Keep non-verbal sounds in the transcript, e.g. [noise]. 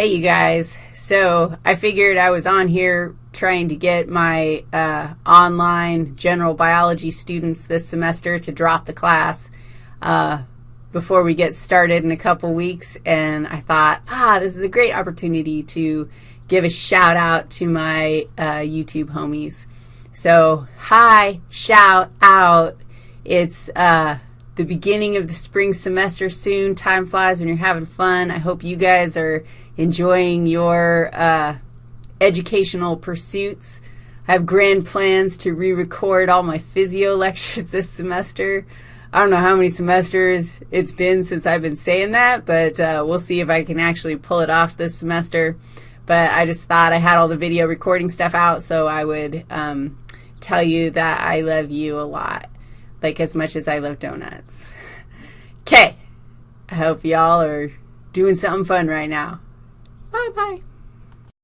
Hey, you guys. So I figured I was on here trying to get my uh, online general biology students this semester to drop the class uh, before we get started in a couple weeks, and I thought, ah, this is a great opportunity to give a shout out to my uh, YouTube homies. So hi, shout out. It's uh, the beginning of the spring semester soon. Time flies when you're having fun. I hope you guys are enjoying your uh, educational pursuits. I have grand plans to re-record all my physio [laughs] lectures this semester. I don't know how many semesters it's been since I've been saying that, but uh, we'll see if I can actually pull it off this semester. But I just thought I had all the video recording stuff out, so I would um, tell you that I love you a lot, like as much as I love donuts. Okay, I hope y'all are doing something fun right now. Bye-bye.